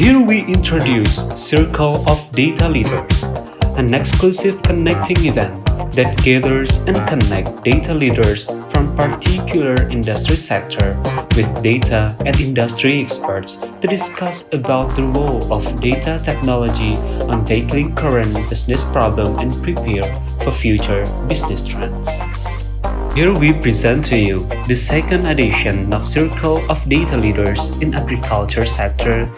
Here we introduce Circle of Data Leaders, an exclusive connecting event that gathers and connect data leaders from particular industry sector with data and industry experts to discuss about the role of data technology on tackling current business problem and prepare for future business trends. Here we present to you the second edition of Circle of Data Leaders in Agriculture Sector,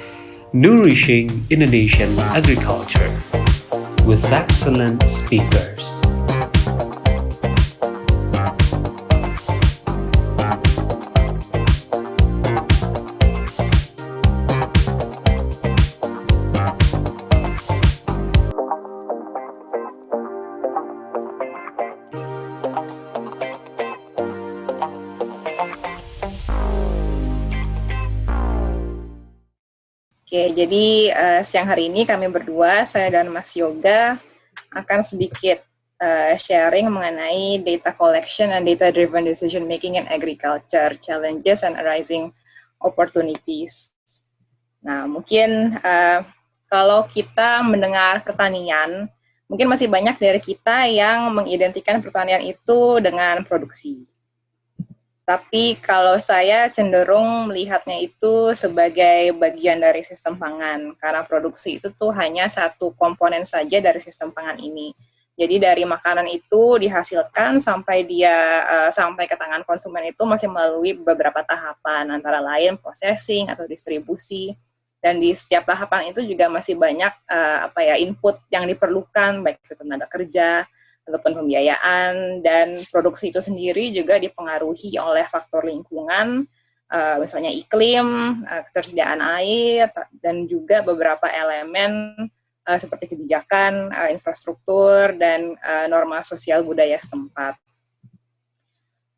Nourishing Indonesian Agriculture, with excellent speakers. Oke, jadi uh, siang hari ini kami berdua, saya dan Mas Yoga, akan sedikit uh, sharing mengenai data collection and data-driven decision making in agriculture, challenges and arising opportunities. Nah, mungkin uh, kalau kita mendengar pertanian, mungkin masih banyak dari kita yang mengidentikan pertanian itu dengan produksi. Tapi kalau saya cenderung melihatnya itu sebagai bagian dari sistem pangan, karena produksi itu tuh hanya satu komponen saja dari sistem pangan ini. Jadi dari makanan itu dihasilkan sampai dia uh, sampai ke tangan konsumen itu masih melalui beberapa tahapan, antara lain processing atau distribusi. Dan di setiap tahapan itu juga masih banyak uh, apa ya input yang diperlukan, baik itu tenaga kerja, ataupun pembiayaan dan produksi itu sendiri juga dipengaruhi oleh faktor lingkungan, uh, misalnya iklim, uh, ketersediaan air, dan juga beberapa elemen uh, seperti kebijakan, uh, infrastruktur, dan uh, norma sosial budaya setempat.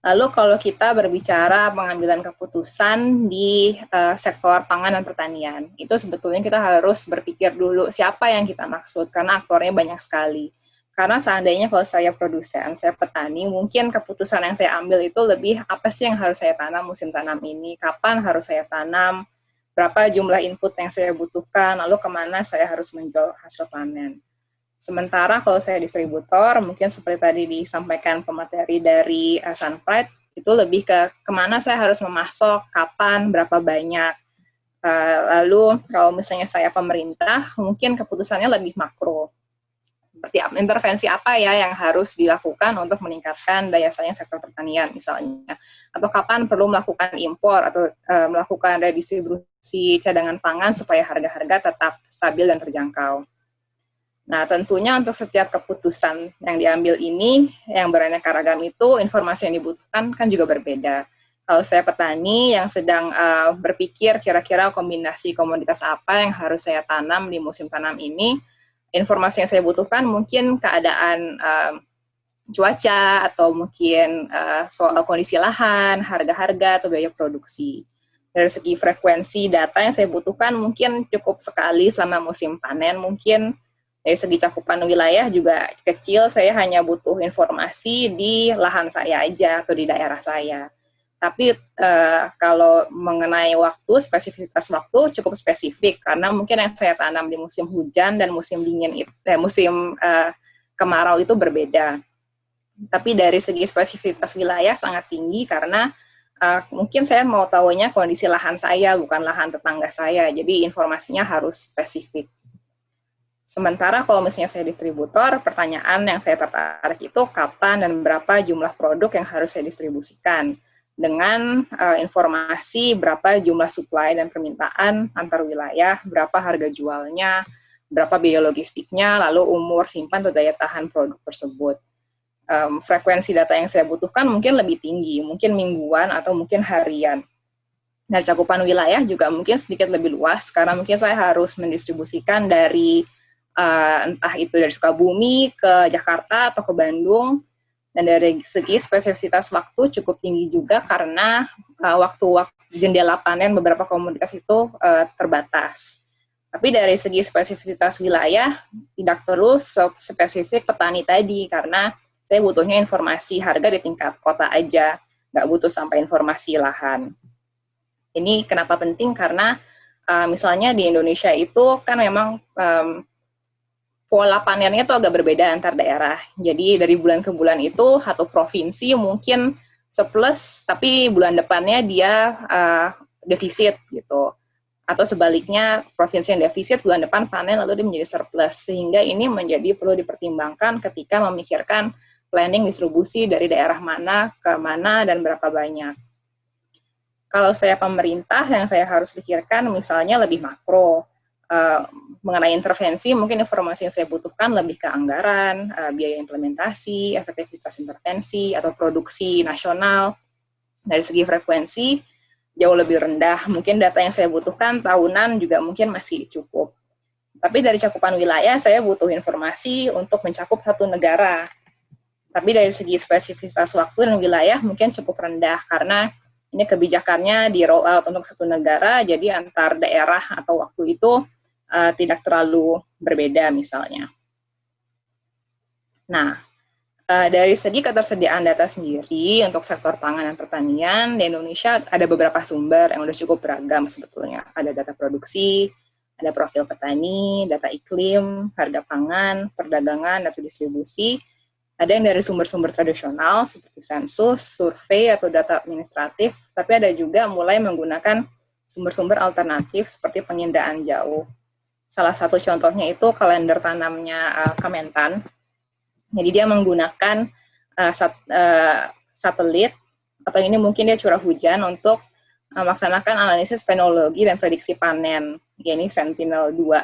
Lalu kalau kita berbicara pengambilan keputusan di uh, sektor pangan dan pertanian, itu sebetulnya kita harus berpikir dulu siapa yang kita maksud, karena aktornya banyak sekali karena seandainya kalau saya produsen, saya petani, mungkin keputusan yang saya ambil itu lebih apa sih yang harus saya tanam musim tanam ini, kapan harus saya tanam, berapa jumlah input yang saya butuhkan, lalu ke mana saya harus menjual hasil panen. Sementara kalau saya distributor, mungkin seperti tadi disampaikan pemateri dari uh, Sunpride, itu lebih ke ke mana saya harus memasok, kapan, berapa banyak. Uh, lalu kalau misalnya saya pemerintah, mungkin keputusannya lebih makro seperti intervensi apa ya yang harus dilakukan untuk meningkatkan daya saing sektor pertanian misalnya atau kapan perlu melakukan impor atau e, melakukan redistribusi cadangan pangan supaya harga-harga tetap stabil dan terjangkau. Nah, tentunya untuk setiap keputusan yang diambil ini, yang beraneka ragam itu, informasi yang dibutuhkan kan juga berbeda. Kalau saya petani yang sedang uh, berpikir kira-kira kombinasi komoditas apa yang harus saya tanam di musim tanam ini, informasi yang saya butuhkan mungkin keadaan um, cuaca atau mungkin uh, soal kondisi lahan, harga-harga atau biaya produksi. Dari segi frekuensi data yang saya butuhkan mungkin cukup sekali selama musim panen, mungkin dari segi cakupan wilayah juga kecil, saya hanya butuh informasi di lahan saya aja atau di daerah saya. Tapi uh, kalau mengenai waktu, spesifitas waktu cukup spesifik karena mungkin yang saya tanam di musim hujan dan musim dingin itu, eh, musim uh, kemarau itu berbeda. Tapi dari segi spesifitas wilayah sangat tinggi karena uh, mungkin saya mau tahunya kondisi lahan saya bukan lahan tetangga saya, jadi informasinya harus spesifik. Sementara kalau misalnya saya distributor, pertanyaan yang saya tertarik itu kapan dan berapa jumlah produk yang harus saya distribusikan dengan uh, informasi berapa jumlah supply dan permintaan antar wilayah, berapa harga jualnya, berapa biaya logistiknya, lalu umur simpan atau daya tahan produk tersebut. Um, frekuensi data yang saya butuhkan mungkin lebih tinggi, mungkin mingguan atau mungkin harian. Nah, cakupan wilayah juga mungkin sedikit lebih luas, karena mungkin saya harus mendistribusikan dari uh, entah itu dari Sukabumi ke Jakarta atau ke Bandung, dan dari segi spesifisitas waktu cukup tinggi juga karena uh, waktu waktu jendela panen beberapa komoditas itu uh, terbatas. Tapi dari segi spesifisitas wilayah tidak perlu spesifik petani tadi karena saya butuhnya informasi harga di tingkat kota aja, nggak butuh sampai informasi lahan. Ini kenapa penting karena Uh, misalnya di Indonesia itu kan memang um, pola panennya itu agak berbeda antar daerah. Jadi dari bulan ke bulan itu satu provinsi mungkin surplus, tapi bulan depannya dia uh, defisit gitu. Atau sebaliknya provinsi yang defisit bulan depan panen lalu dia menjadi surplus. Sehingga ini menjadi perlu dipertimbangkan ketika memikirkan planning distribusi dari daerah mana ke mana dan berapa banyak. Kalau saya pemerintah, yang saya harus pikirkan misalnya lebih makro, uh, mengenai intervensi, mungkin informasi yang saya butuhkan lebih ke anggaran, uh, biaya implementasi, efektivitas intervensi, atau produksi nasional. Dari segi frekuensi, jauh lebih rendah. Mungkin data yang saya butuhkan tahunan juga mungkin masih cukup. Tapi dari cakupan wilayah, saya butuh informasi untuk mencakup satu negara. Tapi dari segi spesifitas waktu dan wilayah mungkin cukup rendah, karena ini kebijakannya di roll out untuk satu negara, jadi antar daerah atau waktu itu uh, tidak terlalu berbeda misalnya. Nah, uh, dari segi ketersediaan data sendiri untuk sektor pangan dan pertanian di Indonesia ada beberapa sumber yang sudah cukup beragam sebetulnya. Ada data produksi, ada profil petani, data iklim, harga pangan, perdagangan, data distribusi, ada yang dari sumber-sumber tradisional seperti sensus, survei, atau data administratif, tapi ada juga mulai menggunakan sumber-sumber alternatif seperti penginderaan jauh. Salah satu contohnya itu kalender tanamnya uh, Kementan. Jadi dia menggunakan uh, sat, uh, satelit, atau ini mungkin dia curah hujan untuk melaksanakan analisis fenologi dan prediksi panen, ini Sentinel-2.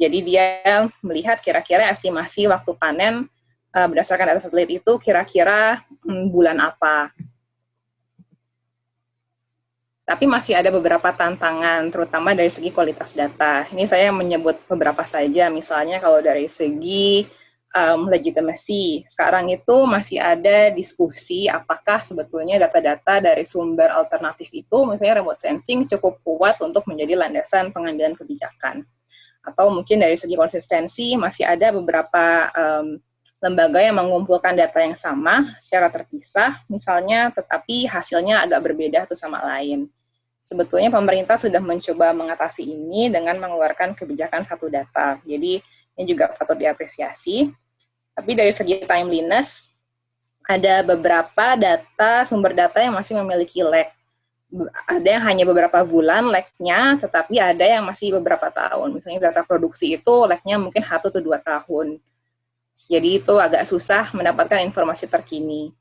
Jadi dia melihat kira-kira estimasi waktu panen uh, berdasarkan data satelit itu kira-kira hmm, bulan apa. Tapi masih ada beberapa tantangan, terutama dari segi kualitas data. Ini saya menyebut beberapa saja, misalnya kalau dari segi um, legitimasi. Sekarang itu masih ada diskusi apakah sebetulnya data-data dari sumber alternatif itu, misalnya remote sensing, cukup kuat untuk menjadi landasan pengambilan kebijakan. Atau mungkin dari segi konsistensi masih ada beberapa um, lembaga yang mengumpulkan data yang sama secara terpisah, misalnya, tetapi hasilnya agak berbeda satu sama lain. Sebetulnya pemerintah sudah mencoba mengatasi ini dengan mengeluarkan kebijakan satu data. Jadi ini juga patut diapresiasi. Tapi dari segi timeliness, ada beberapa data, sumber data yang masih memiliki lag. Ada yang hanya beberapa bulan lag-nya, tetapi ada yang masih beberapa tahun. Misalnya data produksi itu lag-nya mungkin satu atau dua tahun jadi itu agak susah mendapatkan informasi terkini.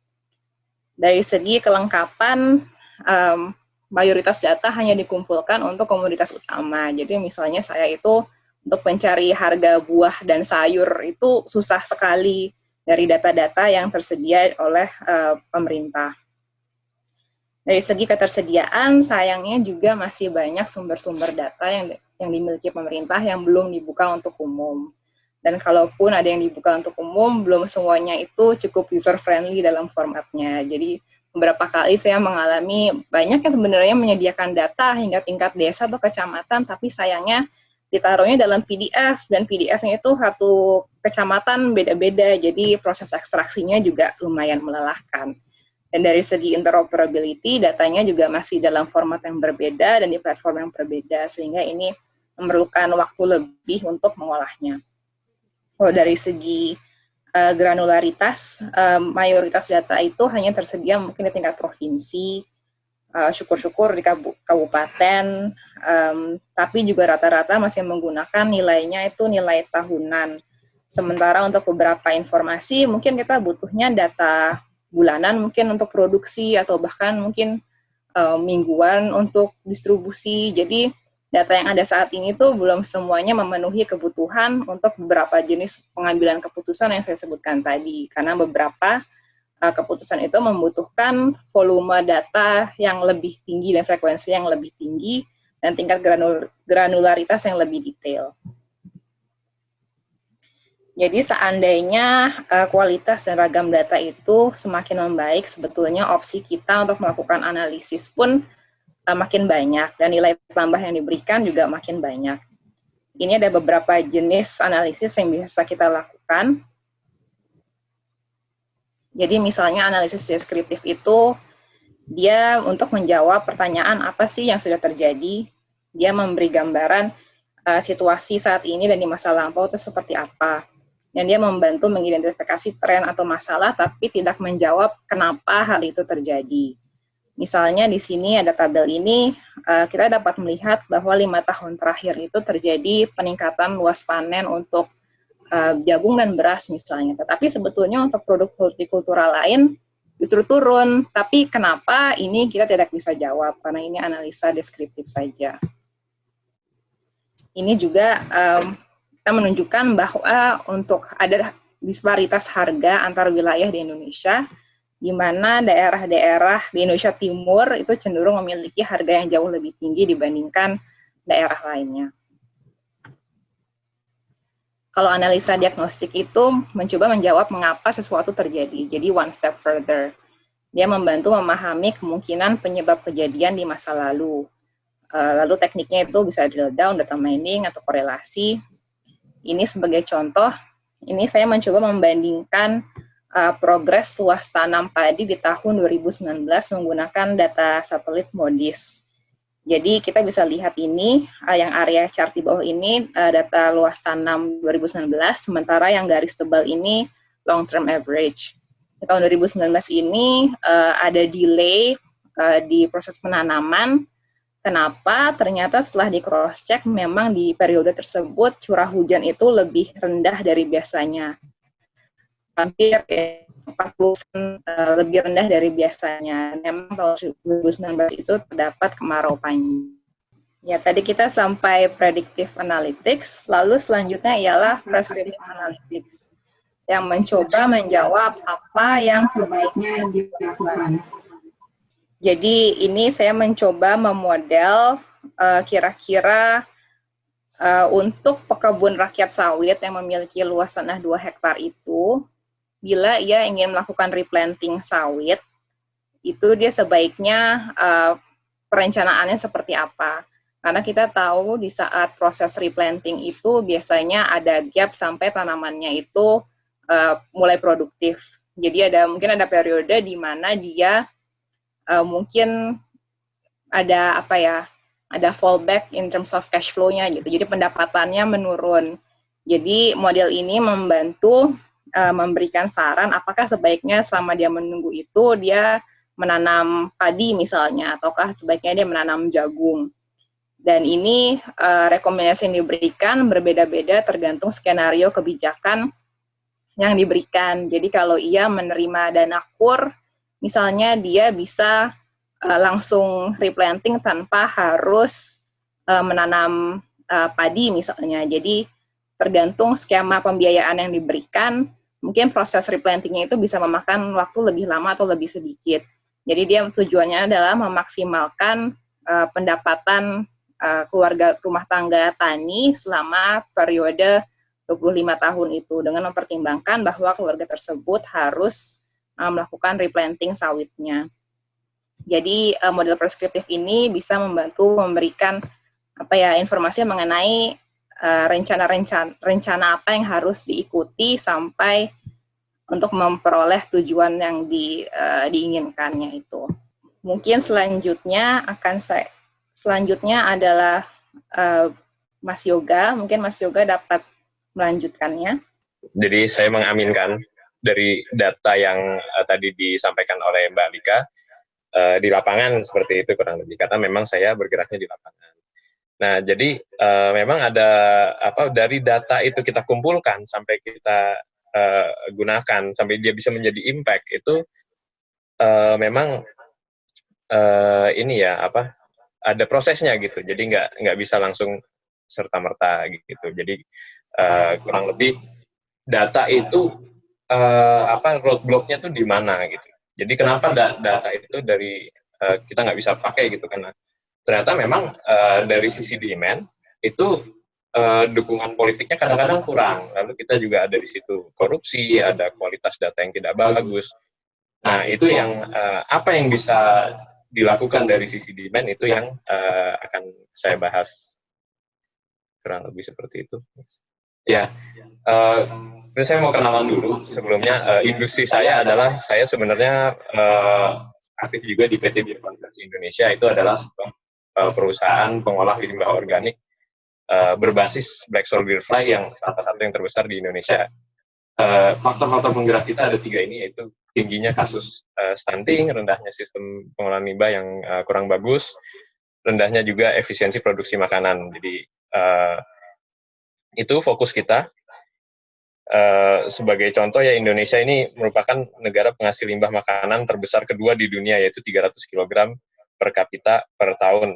Dari segi kelengkapan, mayoritas data hanya dikumpulkan untuk komoditas utama. Jadi misalnya saya itu untuk mencari harga buah dan sayur itu susah sekali dari data-data yang tersedia oleh uh, pemerintah. Dari segi ketersediaan, sayangnya juga masih banyak sumber-sumber data yang yang dimiliki pemerintah yang belum dibuka untuk umum. Dan kalaupun ada yang dibuka untuk umum, belum semuanya itu cukup user-friendly dalam formatnya. Jadi beberapa kali saya mengalami banyak yang sebenarnya menyediakan data hingga tingkat desa atau kecamatan, tapi sayangnya ditaruhnya dalam PDF, dan PDF-nya itu satu kecamatan beda-beda, jadi proses ekstraksinya juga lumayan melelahkan. Dan dari segi interoperability, datanya juga masih dalam format yang berbeda dan di platform yang berbeda, sehingga ini memerlukan waktu lebih untuk mengolahnya kalau dari segi uh, granularitas, uh, mayoritas data itu hanya tersedia mungkin di tingkat provinsi, eh, syukur-syukur uh, di kabupaten, um, tapi juga rata-rata masih menggunakan nilainya itu nilai tahunan. Sementara untuk beberapa informasi, mungkin kita butuhnya data bulanan mungkin untuk produksi atau bahkan mungkin uh, mingguan untuk distribusi. Jadi data yang ada saat ini tuh belum semuanya memenuhi kebutuhan untuk beberapa jenis pengambilan keputusan yang saya sebutkan tadi. Karena beberapa uh, keputusan itu membutuhkan volume data yang lebih tinggi dan frekuensi yang lebih tinggi dan tingkat granul granularitas yang lebih detail. Jadi seandainya uh, kualitas dan ragam data itu semakin membaik, sebetulnya opsi kita untuk melakukan analisis pun uh, makin banyak dan nilai tambah yang diberikan juga makin banyak. Ini ada beberapa jenis analisis yang bisa kita lakukan. Jadi misalnya analisis deskriptif itu dia untuk menjawab pertanyaan apa sih yang sudah terjadi, Dia memberi gambaran uh, situasi saat ini dan di masa lampau itu seperti apa. Dan dia membantu mengidentifikasi tren atau masalah, tapi tidak menjawab kenapa hal itu terjadi. Misalnya di sini ada tabel ini, uh, kita dapat melihat bahwa lima tahun terakhir itu terjadi peningkatan luas panen untuk uh, jagung dan beras misalnya. Tetapi sebetulnya untuk produk hortikultura lain justru turun. Tapi kenapa ini kita tidak bisa jawab, karena ini analisa deskriptif saja. Ini juga kita menunjukkan bahwa untuk ada disparitas harga antar wilayah di Indonesia, di mana daerah-daerah di Indonesia Timur itu cenderung memiliki harga yang jauh lebih tinggi dibandingkan daerah lainnya. Kalau analisa diagnostik itu mencoba menjawab mengapa sesuatu terjadi. Jadi one step further. Dia membantu memahami kemungkinan penyebab kejadian di masa lalu. Uh, lalu tekniknya itu bisa drill down, data mining, atau korelasi. Ini sebagai contoh, ini saya mencoba membandingkan uh, progres luas tanam padi di tahun 2019 menggunakan data satelit MODIS. Jadi kita bisa lihat ini, uh, yang area chart di bawah ini uh, data luas tanam 2019, sementara yang garis tebal ini long term average. Di tahun 2019 ini uh, ada delay uh, di proses penanaman. Kenapa? Ternyata setelah di cross check memang di periode tersebut curah hujan itu lebih rendah dari biasanya. Hampir 40 uh, lebih rendah dari biasanya. Memang tahun 2019 itu terdapat kemarau panjang. Ya, tadi kita sampai predictive analytics, lalu selanjutnya ialah prescriptive analytics yang mencoba menjawab apa yang sebaiknya dilakukan. Jadi ini saya mencoba memodel eh, kira-kira uh, uh, untuk pekebun rakyat sawit yang memiliki luas tanah 2 hektar itu, bila ia ingin melakukan replanting sawit, itu dia sebaiknya uh, perencanaannya seperti apa. Karena kita tahu di saat proses replanting itu biasanya ada gap sampai tanamannya itu uh, mulai produktif. Jadi ada mungkin ada periode di mana dia uh, mungkin ada apa ya, ada fallback in terms of cash flow-nya gitu. Jadi pendapatannya menurun. Jadi model ini membantu uh, memberikan saran apakah sebaiknya selama dia menunggu itu dia menanam padi misalnya ataukah sebaiknya dia menanam jagung. Dan ini uh, rekomendasi yang diberikan berbeda-beda tergantung skenario kebijakan yang diberikan. Jadi kalau ia menerima dana kur, misalnya dia bisa uh, langsung replanting tanpa harus uh, menanam uh, padi misalnya. Jadi tergantung skema pembiayaan yang diberikan, mungkin proses replantingnya itu bisa memakan waktu lebih lama atau lebih sedikit. Jadi dia tujuannya adalah memaksimalkan uh, pendapatan uh, keluarga rumah tangga tani selama periode 25 tahun itu dengan mempertimbangkan bahwa keluarga tersebut harus uh, melakukan replanting sawitnya. Jadi uh, model preskriptif ini bisa membantu memberikan apa ya informasi mengenai rencana-rencana uh, rencana apa yang harus diikuti sampai untuk memperoleh tujuan yang di, uh, diinginkannya itu. Mungkin selanjutnya akan saya selanjutnya adalah uh, Mas Yoga. Mungkin Mas Yoga dapat melanjutkannya. Jadi saya mengaminkan dari data yang uh, tadi disampaikan oleh Mbak Lika uh, di lapangan seperti itu kurang lebih karena memang saya bergeraknya di lapangan. Nah, jadi uh, memang ada apa dari data itu kita kumpulkan sampai kita uh, gunakan sampai dia bisa menjadi impact itu uh, memang uh, ini ya apa ada prosesnya gitu. Jadi nggak nggak bisa langsung serta merta gitu. Jadi uh, kurang lebih data itu uh, apa roadblocknya tuh di mana gitu. Jadi kenapa data itu dari uh, kita nggak bisa pakai gitu karena ternyata memang uh, dari sisi demand itu uh, dukungan politiknya kadang-kadang kurang. Lalu kita juga ada di situ korupsi, ada kualitas data yang tidak bagus. Nah, itu yang uh, apa yang bisa dilakukan dari sisi demand itu yang uh, akan saya bahas kurang lebih seperti itu. Ya, uh, saya mau kenalan dulu. Sebelumnya, uh, industri saya adalah saya sebenarnya uh, aktif juga di PT Biokonversi Indonesia itu adalah uh, perusahaan pengolah limbah organik uh, berbasis Black Soil Beer Fly yang salah satu yang terbesar di Indonesia. Faktor-faktor uh, penggerak kita ada tiga ini, yaitu tingginya kasus uh, stunting, rendahnya sistem pengolahan limbah yang uh, kurang bagus, rendahnya juga efisiensi produksi makanan. Jadi uh, itu fokus kita. Uh, sebagai contoh ya Indonesia ini merupakan negara penghasil limbah makanan terbesar kedua di dunia yaitu 300 kg per kapita per tahun.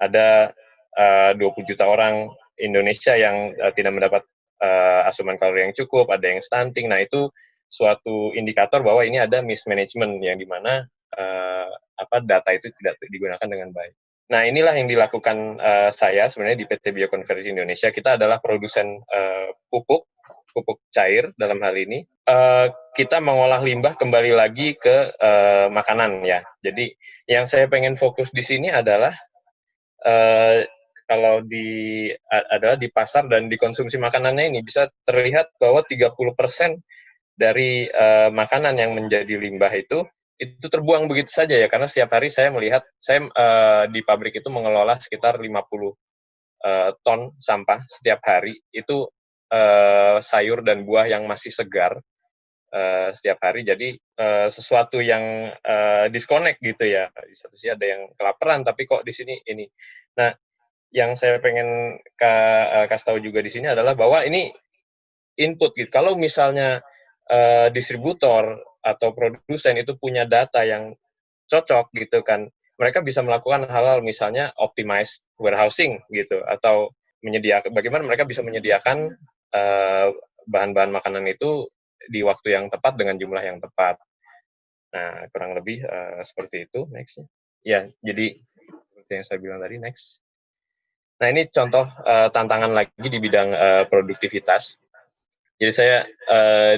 Ada uh, 20 juta orang Indonesia yang uh, tidak mendapat uh, asupan kalori yang cukup, ada yang stunting. Nah, itu suatu indikator bahwa ini ada mismanagement yang di mana uh, apa data itu tidak digunakan dengan baik. Nah, inilah yang dilakukan uh, saya sebenarnya di PT Biokonversi Indonesia. Kita adalah produsen uh, pupuk pupuk cair dalam hal ini, uh, kita mengolah limbah kembali lagi ke uh, makanan ya. Jadi yang saya pengen fokus di sini adalah uh, kalau di adalah di pasar dan dikonsumsi makanannya ini bisa terlihat bahwa 30% dari uh, makanan yang menjadi limbah itu itu terbuang begitu saja ya karena setiap hari saya melihat saya uh, di pabrik itu mengelola sekitar 50 uh, ton sampah setiap hari itu uh, sayur dan buah yang masih segar uh, setiap hari. Jadi uh, sesuatu yang uh, disconnect gitu ya. Di satu sisi ada yang kelaparan, tapi kok di sini ini. Nah, yang saya pengen ka, uh, kasih tahu juga di sini adalah bahwa ini input gitu. Kalau misalnya uh, distributor atau produsen itu punya data yang cocok gitu kan, mereka bisa melakukan hal-hal misalnya optimize warehousing gitu atau menyediakan bagaimana mereka bisa menyediakan eh, bahan-bahan makanan itu di waktu yang tepat dengan jumlah yang tepat. Nah, kurang lebih uh, seperti itu. Next. Ya, jadi seperti yang saya bilang tadi, next. Nah, ini contoh uh, tantangan lagi di bidang uh, produktivitas. Jadi saya uh,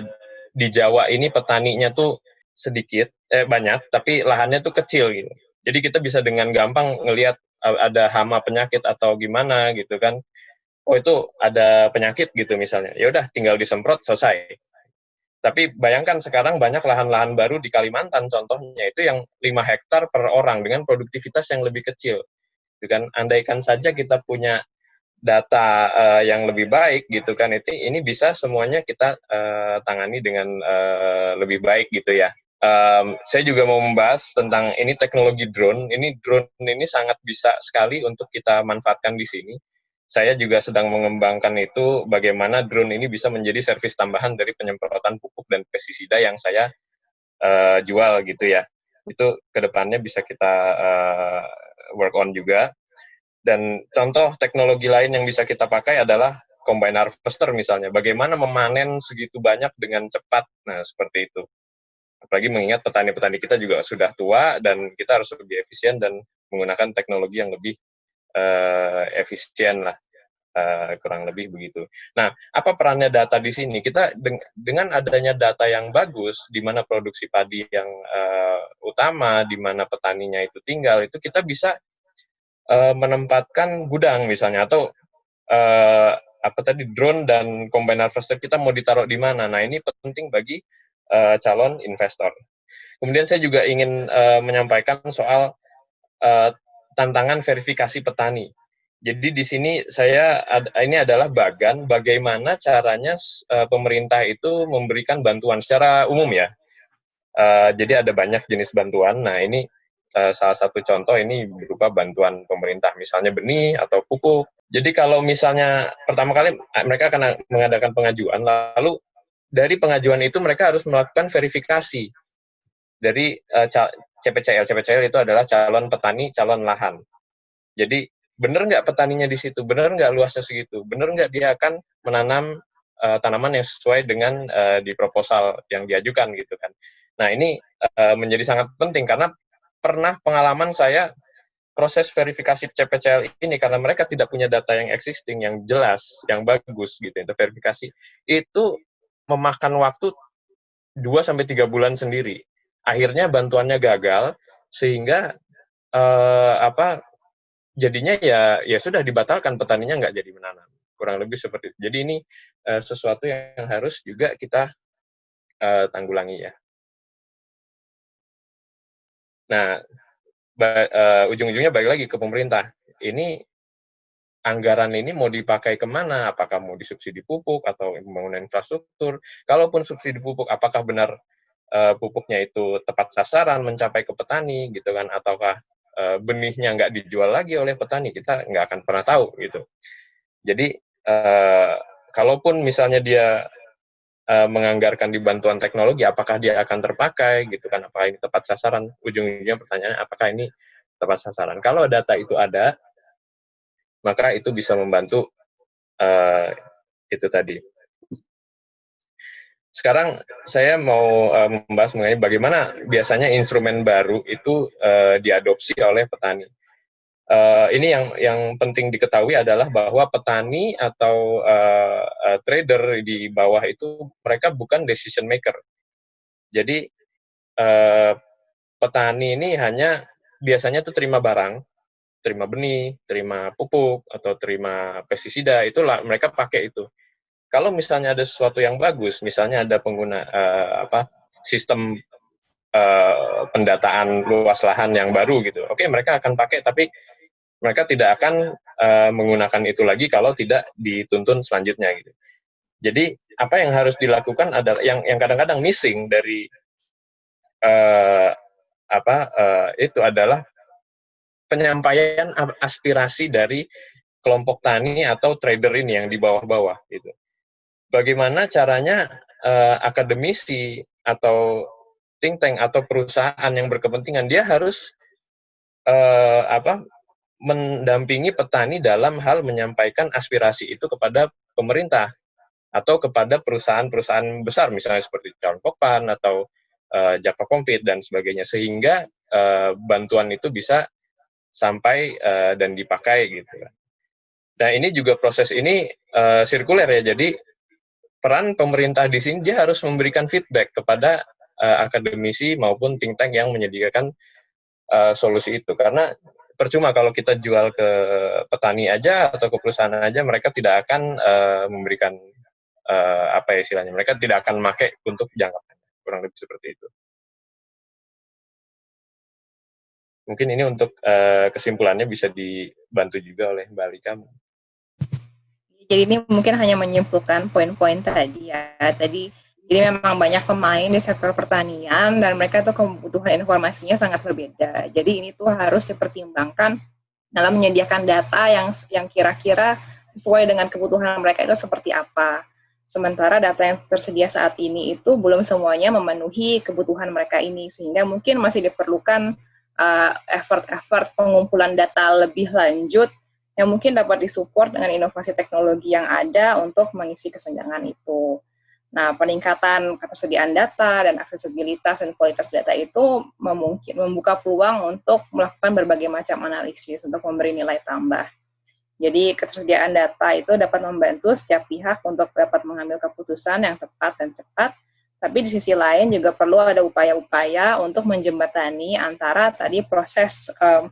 di Jawa ini petaninya tuh sedikit, eh banyak, tapi lahannya tuh kecil gitu. Jadi kita bisa dengan gampang ngelihat ada hama penyakit atau gimana gitu kan oh itu ada penyakit gitu misalnya, ya udah tinggal disemprot selesai. Tapi bayangkan sekarang banyak lahan-lahan baru di Kalimantan contohnya itu yang 5 hektar per orang dengan produktivitas yang lebih kecil. Gitu kan andaikan saja kita punya data uh, yang lebih baik gitu kan itu ini bisa semuanya kita uh, tangani dengan uh, lebih baik gitu ya. Um, saya juga mau membahas tentang ini teknologi drone. Ini drone ini sangat bisa sekali untuk kita manfaatkan di sini saya juga sedang mengembangkan itu bagaimana drone ini bisa menjadi servis tambahan dari penyemprotan pupuk dan pestisida yang saya uh, jual gitu ya. Itu ke depannya bisa kita uh, work on juga. Dan contoh teknologi lain yang bisa kita pakai adalah combine harvester misalnya. Bagaimana memanen segitu banyak dengan cepat. Nah, seperti itu. Apalagi mengingat petani-petani kita juga sudah tua dan kita harus lebih efisien dan menggunakan teknologi yang lebih uh, efisien lah uh, kurang lebih begitu. Nah, apa perannya data di sini? Kita deng dengan adanya data yang bagus, di mana produksi padi yang uh, utama, di mana petaninya itu tinggal, itu kita bisa uh, menempatkan gudang misalnya atau uh, apa tadi drone dan combine harvester kita mau ditaruh di mana. Nah, ini penting bagi uh, calon investor. Kemudian saya juga ingin uh, menyampaikan soal uh, tantangan verifikasi petani. Jadi di sini saya ini adalah bagan bagaimana caranya uh, pemerintah itu memberikan bantuan secara umum ya. Uh, jadi ada banyak jenis bantuan. Nah ini uh, salah satu contoh ini berupa bantuan pemerintah, misalnya benih atau pupuk. Jadi kalau misalnya pertama kali mereka akan mengadakan pengajuan, lalu dari pengajuan itu mereka harus melakukan verifikasi dari uh, CPCL. CPCL itu adalah calon petani, calon lahan. Jadi benar nggak petaninya di situ, benar nggak luasnya segitu, benar nggak dia akan menanam uh, tanaman yang sesuai dengan uh, di proposal yang diajukan gitu kan. Nah ini uh, menjadi sangat penting karena pernah pengalaman saya proses verifikasi CPCL ini karena mereka tidak punya data yang existing, yang jelas, yang bagus gitu, itu verifikasi, itu memakan waktu 2 sampai tiga bulan sendiri akhirnya bantuannya gagal sehingga uh, apa jadinya ya ya sudah dibatalkan petaninya nggak jadi menanam kurang lebih seperti itu jadi ini uh, sesuatu yang harus juga kita uh, tanggulangi ya nah uh, ujung-ujungnya balik lagi ke pemerintah. Ini anggaran ini mau dipakai ke mana? Apakah mau disubsidi pupuk atau pembangunan infrastruktur? Kalaupun subsidi pupuk, apakah benar uh, pupuknya itu tepat sasaran mencapai ke petani gitu kan? Ataukah uh, benihnya nggak dijual lagi oleh petani? Kita nggak akan pernah tahu gitu. Jadi uh, kalaupun misalnya dia uh, menganggarkan di bantuan teknologi, apakah dia akan terpakai gitu kan? Apakah ini tepat sasaran? Ujung-ujungnya pertanyaannya, apakah ini tepat sasaran? Kalau data itu ada, maka itu bisa membantu uh, itu tadi. Sekarang saya mau uh, membahas mengenai bagaimana biasanya instrumen baru itu uh, diadopsi oleh petani uh, ini yang yang penting diketahui adalah bahwa petani atau uh, uh, trader di bawah itu mereka bukan decision maker. Jadi uh, petani ini hanya biasanya tuh terima barang, terima benih, terima pupuk atau terima pestisida itulah mereka pakai itu. Kalau misalnya ada sesuatu yang bagus, misalnya ada pengguna uh, apa sistem uh, pendataan luas lahan yang baru gitu, oke mereka akan pakai tapi mereka tidak akan uh, menggunakan itu lagi kalau tidak dituntun selanjutnya gitu. Jadi apa yang harus dilakukan adalah yang yang kadang-kadang missing dari uh, apa uh, itu adalah penyampaian aspirasi dari kelompok tani atau trader ini yang di bawah-bawah gitu. Bagaimana caranya uh, akademisi atau think tank atau perusahaan yang berkepentingan dia harus uh, apa mendampingi petani dalam hal menyampaikan aspirasi itu kepada pemerintah atau kepada perusahaan-perusahaan besar misalnya seperti Popan atau uh, Java Confit dan sebagainya sehingga uh, bantuan itu bisa sampai uh, dan dipakai gitu Nah ini juga proses ini uh, sirkuler ya jadi peran pemerintah di sini dia harus memberikan feedback kepada uh, akademisi maupun think tank yang menyediakan uh, solusi itu. Karena percuma kalau kita jual ke petani aja atau ke perusahaan aja mereka tidak akan uh, memberikan uh, apa ya istilahnya mereka tidak akan make untuk jangka panjang kurang lebih seperti itu. Mungkin ini untuk uh, kesimpulannya bisa dibantu juga oleh Mbak Alika jadi ini mungkin hanya menyimpulkan poin-poin tadi ya tadi jadi memang banyak pemain di sektor pertanian dan mereka tuh kebutuhan informasinya sangat berbeda. Jadi ini tuh harus dipertimbangkan dalam menyediakan data yang yang kira-kira sesuai dengan kebutuhan mereka itu seperti apa. Sementara data yang tersedia saat ini itu belum semuanya memenuhi kebutuhan mereka ini sehingga mungkin masih diperlukan uh, effort-effort pengumpulan data lebih lanjut yang mungkin dapat disupport dengan inovasi teknologi yang ada untuk mengisi kesenjangan itu. Nah, peningkatan ketersediaan data dan aksesibilitas dan kualitas data itu memungkin, membuka peluang untuk melakukan berbagai macam analisis untuk memberi nilai tambah. Jadi, ketersediaan data itu dapat membantu setiap pihak untuk dapat mengambil keputusan yang tepat dan cepat, tapi di sisi lain juga perlu ada upaya-upaya untuk menjembatani antara tadi proses um,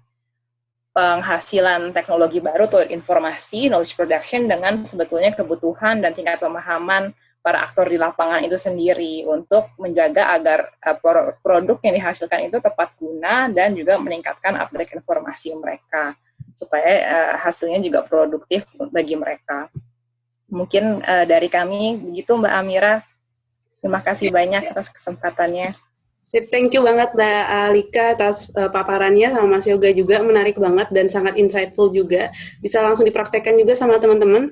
penghasilan teknologi baru atau informasi, knowledge production, dengan sebetulnya kebutuhan dan tingkat pemahaman para aktor di lapangan itu sendiri untuk menjaga agar uh, produk yang dihasilkan itu tepat guna dan juga meningkatkan update informasi mereka supaya uh, hasilnya juga produktif bagi mereka. Mungkin uh, dari kami begitu Mbak Amira. Terima kasih banyak atas kesempatannya. Sip, thank you banget Mbak Alika atas uh, paparannya sama Mas Yoga juga menarik banget dan sangat insightful juga. Bisa langsung dipraktekkan juga sama teman-teman.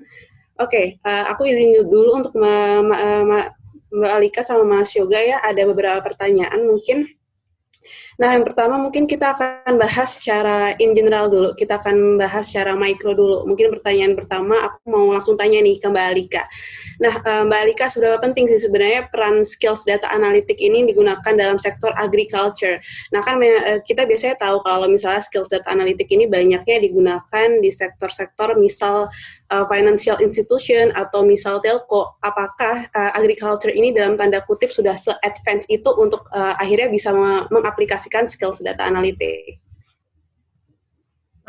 Oke, okay, uh, eh, aku izin dulu untuk ma Mbak Alika sama Mas Yoga ya, ada beberapa pertanyaan mungkin Nah, yang pertama mungkin kita akan bahas secara in general dulu. Kita akan bahas secara mikro dulu. Mungkin pertanyaan pertama aku mau langsung tanya nih ke Mbak Alika. Nah, eh, Mbak Alika, sudah penting sih sebenarnya peran skills data analitik ini digunakan dalam sektor agriculture. Nah, kan eh, kita biasanya tahu kalau misalnya skills data analitik ini banyaknya digunakan di sektor-sektor misal uh, financial institution atau misal telco. Apakah agriculture ini dalam tanda kutip sudah se-advance itu untuk akhirnya bisa mengaplikasikan mengaplikasikan skills data analitik.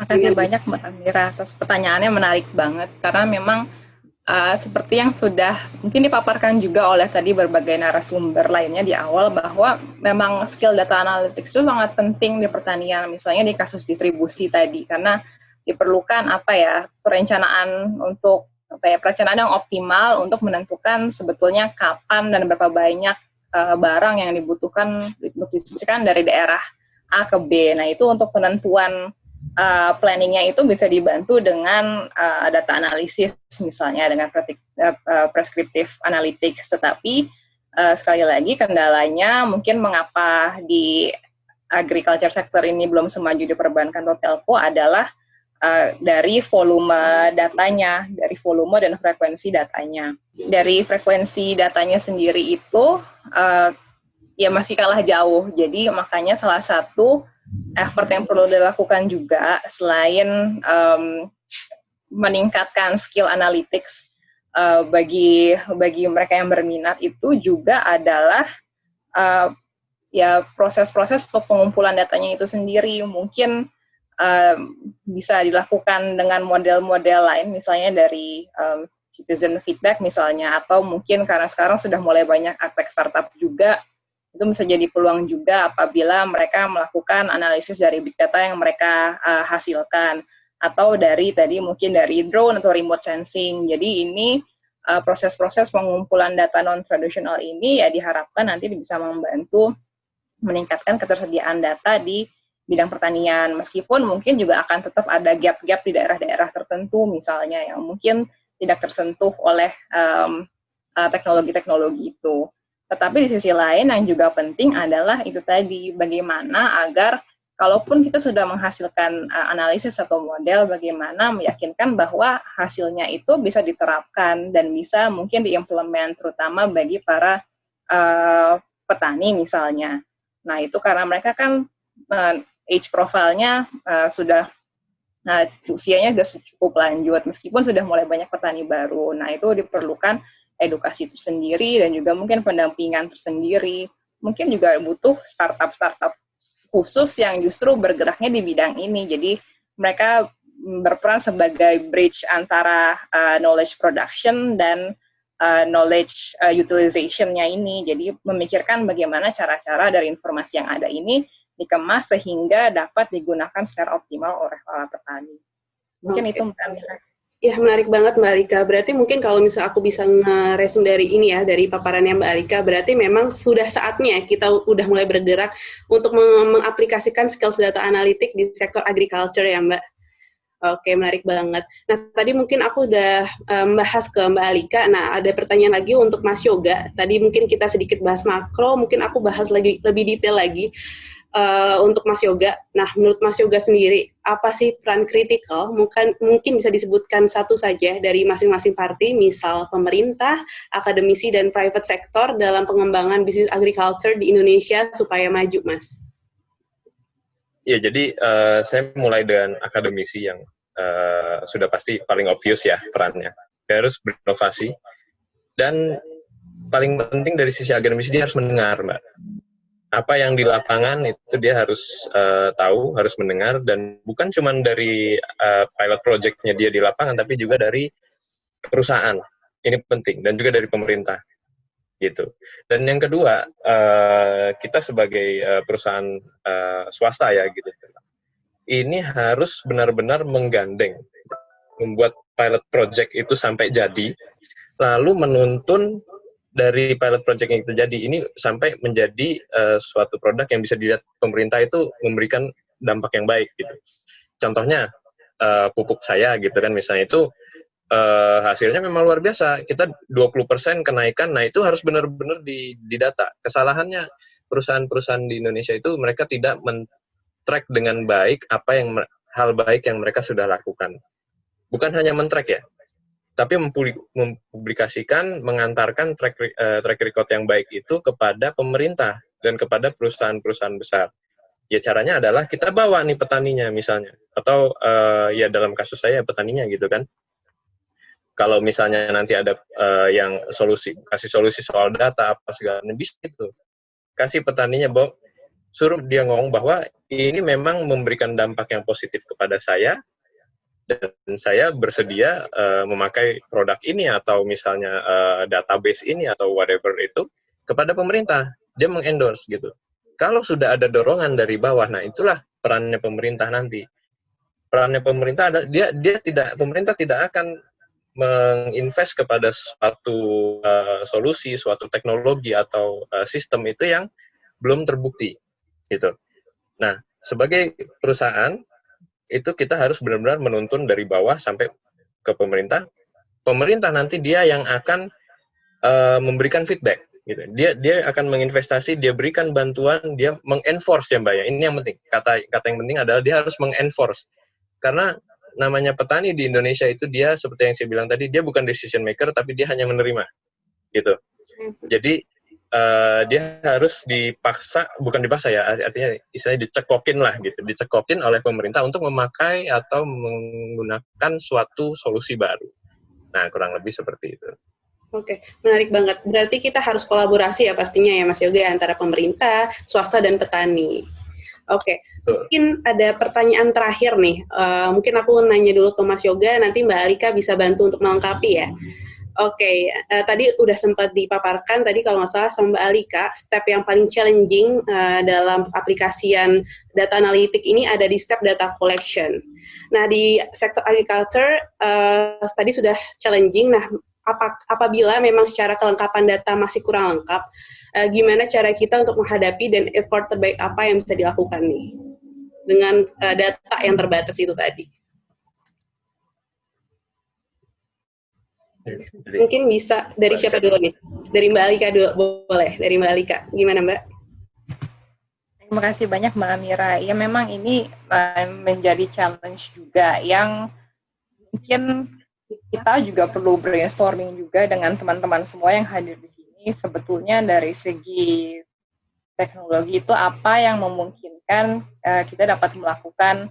Makasih banyak Mbak Amira atas pertanyaannya menarik banget. Karena memang uh, seperti yang sudah mungkin dipaparkan juga oleh tadi berbagai narasumber lainnya di awal bahwa memang skill data analytics itu sangat penting di pertanian, misalnya di kasus distribusi tadi, karena diperlukan apa ya perencanaan untuk apa ya perencanaan yang optimal untuk menentukan sebetulnya kapan dan berapa banyak uh, barang yang dibutuhkan untuk distribusikan dari daerah A ke B. Nah itu untuk penentuan uh, planningnya itu bisa dibantu dengan uh, data analisis misalnya dengan uh, prescriptive analytics. Tetapi uh, sekali lagi kendalanya mungkin mengapa di agriculture sector ini belum semaju di perbankan atau telco adalah uh, dari volume datanya, dari volume dan frekuensi datanya. Dari frekuensi datanya sendiri itu uh, ya masih kalah jauh. Jadi makanya salah satu effort yang perlu dilakukan juga selain um, meningkatkan skill analytics uh, bagi bagi mereka yang berminat itu juga adalah uh, ya proses-proses untuk pengumpulan datanya itu sendiri mungkin uh, bisa dilakukan dengan model-model lain misalnya dari um, citizen feedback misalnya atau mungkin karena sekarang sudah mulai banyak aspek startup juga itu bisa jadi peluang juga apabila mereka melakukan analisis dari big data yang mereka uh, hasilkan atau dari tadi mungkin dari drone atau remote sensing. Jadi ini eh, proses-proses uh, pengumpulan data non tradisional ini ya diharapkan nanti bisa membantu meningkatkan ketersediaan data di bidang pertanian meskipun mungkin juga akan tetap ada gap-gap di daerah-daerah tertentu misalnya yang mungkin tidak tersentuh oleh teknologi-teknologi um, uh, teknologi -teknologi itu. Tetapi di sisi lain yang juga penting adalah itu tadi bagaimana agar kalaupun kita sudah menghasilkan uh, analisis atau model bagaimana meyakinkan bahwa hasilnya itu bisa diterapkan dan bisa mungkin diimplement terutama bagi para uh, petani misalnya. Nah, itu karena mereka kan age profile-nya uh, sudah Nah, usianya sudah cukup lanjut, meskipun sudah mulai banyak petani baru. Nah, itu diperlukan edukasi tersendiri dan juga mungkin pendampingan tersendiri. Mungkin juga butuh startup-startup khusus yang justru bergeraknya di bidang ini. Jadi mereka berperan sebagai bridge antara uh, knowledge production dan uh, knowledge uh, utilization-nya ini. Jadi memikirkan bagaimana cara-cara dari informasi yang ada ini dikemas sehingga dapat digunakan secara optimal oleh para petani. Mungkin okay. itu Mbak Ya, menarik banget Mbak Alika. Berarti mungkin kalau misalnya aku bisa ngeresum dari ini ya, dari paparannya Mbak Alika, berarti memang sudah saatnya kita udah mulai bergerak untuk mengaplikasikan skills data analitik di sektor agriculture ya Mbak. Oke, menarik banget. Nah, tadi mungkin aku udah membahas ke Mbak Alika. Nah, ada pertanyaan lagi untuk Mas Yoga. Tadi mungkin kita sedikit bahas makro, mungkin aku bahas lagi lebih detail lagi uh, untuk Mas Yoga. Nah, menurut Mas Yoga sendiri, apa sih peran kritikal? Mungkin mungkin bisa disebutkan satu saja dari masing-masing parti, misal pemerintah, akademisi, dan private sector dalam pengembangan bisnis agriculture di Indonesia supaya maju, Mas. Ya, jadi uh, saya mulai dengan akademisi yang uh, sudah pasti paling obvious ya perannya. Dia harus berinovasi dan paling penting dari sisi akademisi dia harus mendengar, Mbak apa yang di lapangan itu dia harus uh, tahu, harus mendengar dan bukan cuma dari uh, pilot projectnya dia di lapangan, tapi juga dari perusahaan. Ini penting dan juga dari pemerintah gitu. Dan yang kedua, uh, kita sebagai uh, perusahaan uh, swasta ya gitu, ini harus benar-benar menggandeng, membuat pilot project itu sampai jadi, lalu menuntun dari pilot project yang terjadi ini sampai menjadi uh, suatu produk yang bisa dilihat pemerintah itu memberikan dampak yang baik gitu. Contohnya uh, pupuk saya gitu kan misalnya itu uh, hasilnya memang luar biasa. Kita 20% kenaikan, nah itu harus benar-benar di, data. Kesalahannya perusahaan-perusahahan di Indonesia itu mereka tidak men-track dengan baik apa yang hal baik yang mereka sudah lakukan. Bukan hanya men-track ya, tapi mempublikasikan, mengantarkan track, uh, track record yang baik itu kepada pemerintah dan kepada perusahaan-perusahaan besar. Ya caranya adalah kita bawa nih petaninya misalnya, atau uh, ya dalam kasus saya petaninya gitu kan. Kalau misalnya nanti ada uh, yang solusi, kasih solusi soal data apa segala bisa itu. Kasih petaninya bahwa suruh dia ngomong bahwa ini memang memberikan dampak yang positif kepada saya, dan saya bersedia uh, memakai produk ini atau misalnya uh, database ini atau whatever itu kepada pemerintah. Dia mengendorse gitu. Kalau sudah ada dorongan dari bawah nah itulah perannya pemerintah nanti. Perannya pemerintah ada dia dia tidak pemerintah tidak akan menginvest kepada suatu uh, solusi suatu teknologi atau uh, sistem itu yang belum terbukti gitu. Nah sebagai perusahaan itu kita harus benar-benar menuntun dari bawah sampai ke pemerintah. Pemerintah nanti dia yang akan uh, memberikan feedback. Gitu. Dia dia akan menginvestasi, dia berikan bantuan, dia mengenforce ya mbak ya. Ini yang penting. Kata kata yang penting adalah dia harus mengenforce. Karena namanya petani di Indonesia itu dia seperti yang saya bilang tadi, dia bukan decision maker, tapi dia hanya menerima. Gitu. Jadi uh, dia harus dipaksa bukan dipaksa ya artinya istilahnya dicekokin lah gitu dicekokin oleh pemerintah untuk memakai atau menggunakan suatu solusi baru nah kurang lebih seperti itu Oke, menarik banget. Berarti kita harus kolaborasi ya pastinya ya Mas Yoga antara pemerintah, swasta dan petani. Oke, mungkin ada pertanyaan terakhir nih. Uh, mungkin aku nanya dulu ke Mas Yoga, nanti Mbak Alika bisa bantu untuk melengkapi ya. Oke, okay, uh, eh, tadi udah sempat dipaparkan tadi kalau nggak salah sama Mbak Alika, step yang paling challenging uh, dalam aplikasian data analitik ini ada di step data collection. Nah, di sektor agriculture uh, tadi sudah challenging. Nah, apa, apabila memang secara kelengkapan data masih kurang lengkap, uh, gimana cara kita untuk menghadapi dan effort terbaik apa yang bisa dilakukan nih dengan uh, data yang terbatas itu tadi? Mungkin bisa dari siapa dulu nih? Dari Mbak Alika dulu, boleh. Dari Mbak Alika. Gimana Mbak? Terima kasih banyak Mbak Amira. Ya memang ini uh, menjadi challenge juga yang mungkin kita juga perlu brainstorming juga dengan teman-teman semua yang hadir di sini. Sebetulnya dari segi teknologi itu apa yang memungkinkan uh, kita dapat melakukan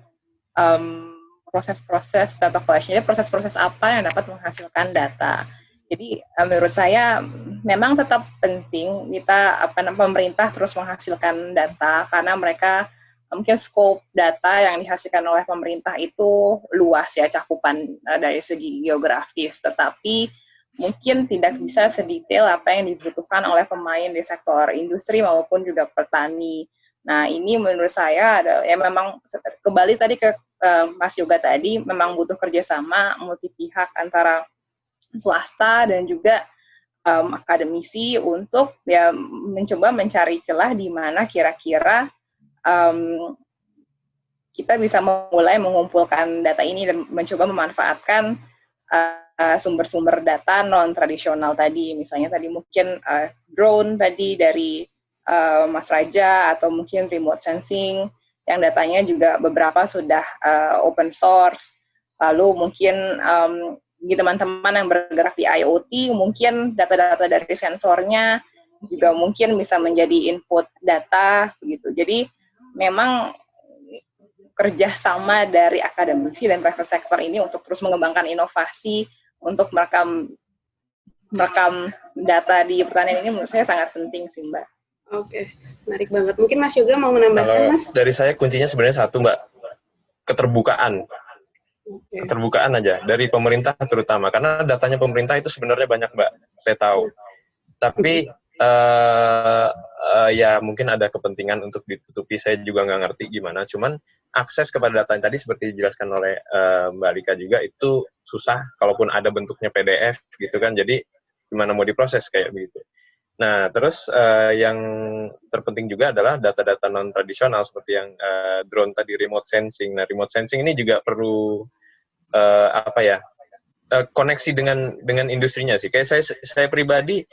um, proses-proses data collection, jadi proses-proses apa yang dapat menghasilkan data. Jadi eh, menurut saya memang tetap penting kita apa pemerintah terus menghasilkan data karena mereka mungkin scope data yang dihasilkan oleh pemerintah itu luas ya cakupan uh, dari segi geografis, tetapi mungkin tidak bisa sedetail apa yang dibutuhkan oleh pemain di sektor industri maupun juga petani. Nah, ini menurut saya adalah ya memang kembali tadi ke uh, Mas Yoga tadi memang butuh kerjasama multi pihak antara swasta dan juga um, akademisi untuk ya mencoba mencari celah di mana kira-kira um, kita bisa mulai mengumpulkan data ini dan mencoba memanfaatkan uh, sumber-sumber data non tradisional tadi, misalnya tadi mungkin uh, drone tadi dari uh, Mas Raja atau mungkin remote sensing yang datanya juga beberapa sudah uh, open source. Lalu mungkin um, teman-teman yang bergerak di IoT, mungkin data-data dari sensornya juga mungkin bisa menjadi input data begitu. Jadi memang kerjasama dari akademisi dan private sector ini untuk terus mengembangkan inovasi untuk merekam merekam data di pertanian ini menurut saya sangat penting sih Mbak. Oke, menarik banget. Mungkin Mas Yoga mau menambahkan, Mas? Dari saya kuncinya sebenarnya satu, Mbak. Keterbukaan. Okay. Keterbukaan aja, dari pemerintah terutama. Karena datanya pemerintah itu sebenarnya banyak, Mbak. Saya tahu. Tapi, uh, uh, ya mungkin ada kepentingan untuk ditutupi. Saya juga nggak ngerti gimana. Cuman akses kepada data yang tadi seperti dijelaskan oleh uh, Mbak Alika juga, itu susah. Kalaupun ada bentuknya PDF gitu kan. Jadi, gimana mau diproses kayak begitu. Nah, terus uh, yang terpenting juga adalah data-data non tradisional seperti yang uh, drone tadi remote sensing. Nah, remote sensing ini juga perlu uh, apa ya? Uh, koneksi dengan dengan industrinya sih. Kayak saya saya pribadi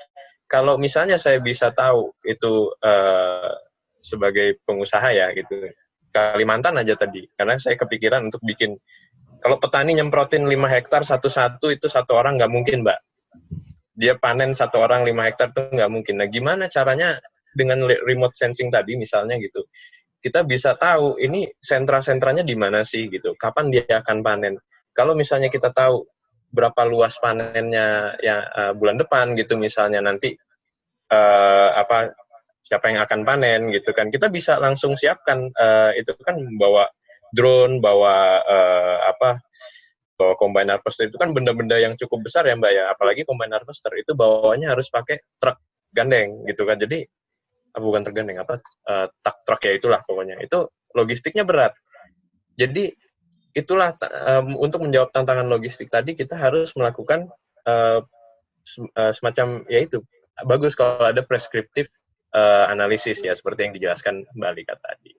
kalau misalnya saya bisa tahu itu uh, sebagai pengusaha ya gitu. Kalimantan aja tadi. Karena saya kepikiran untuk bikin kalau petani nyemprotin 5 hektar satu-satu itu satu orang nggak mungkin, Mbak dia panen satu orang lima hektar tuh nggak mungkin. Nah, gimana caranya dengan remote sensing tadi misalnya gitu, kita bisa tahu ini sentra-sentranya di mana sih gitu, kapan dia akan panen. Kalau misalnya kita tahu berapa luas panennya ya uh, bulan depan gitu misalnya nanti uh, apa siapa yang akan panen gitu kan kita bisa langsung siapkan uh, itu kan bawa drone bawa uh, apa bahwa combine harvester itu kan benda-benda yang cukup besar ya mbak ya. Apalagi combine harvester itu bawahnya harus pakai truk gandeng gitu kan. Jadi ah, bukan tergandeng apa uh, tak truk ya itulah pokoknya. Itu logistiknya berat. Jadi itulah um, untuk menjawab tantangan logistik tadi kita harus melakukan uh, semacam ya itu bagus kalau ada preskriptif uh, analisis ya seperti yang dijelaskan Mbak Lika tadi.